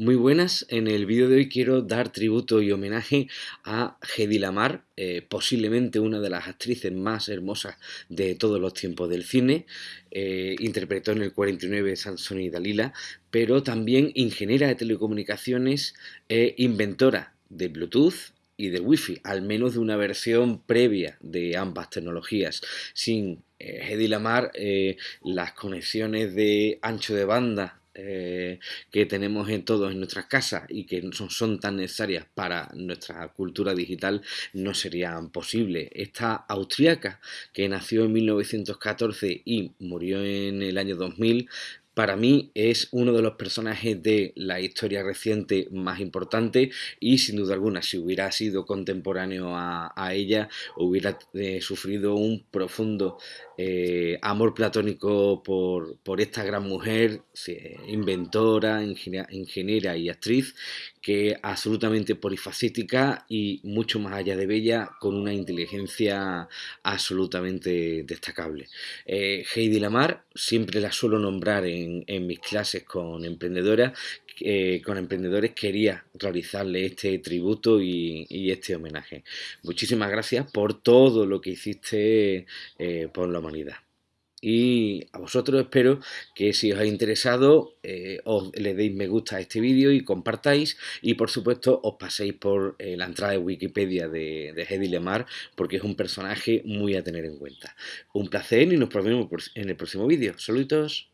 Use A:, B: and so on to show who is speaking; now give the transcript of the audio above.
A: Muy buenas, en el vídeo de hoy quiero dar tributo y homenaje a Hedy Lamar, eh, posiblemente una de las actrices más hermosas de todos los tiempos del cine. Eh, interpretó en el 49 Sansón y Dalila, pero también ingeniera de telecomunicaciones e inventora de Bluetooth y de Wi-Fi, al menos de una versión previa de ambas tecnologías. Sin eh, Hedy Lamar, las conexiones de ancho de banda eh, que tenemos en todos en nuestras casas y que son, son, tan necesarias para nuestra cultura digital no serían posibles. Esta austríaca que nació en 1914 y murió en el año 2000 para mí es uno de los personajes de la historia reciente más importante y sin duda alguna si hubiera sido contemporáneo a, ella hubiera eh, sufrido un profundo eh, amor platónico por, por, esta gran mujer, inventora, ingeniera y actriz que absolutamente polifacética y mucho más allá de bella, con una inteligencia absolutamente destacable. Eh, Heidi Lamar siempre la suelo nombrar en, mis clases con emprendedoras, eh, con emprendedores quería realizarle este tributo y, este homenaje. Muchísimas gracias por todo lo que hiciste eh, por la humanidad. Y a vosotros espero que si os ha interesado eh, os le deis me gusta a este vídeo y compartáis y por supuesto os paséis por la entrada de Wikipedia de, de Hedy Lemar porque es un personaje muy a tener en cuenta. Un placer y nos vemos en el próximo vídeo. Saludos.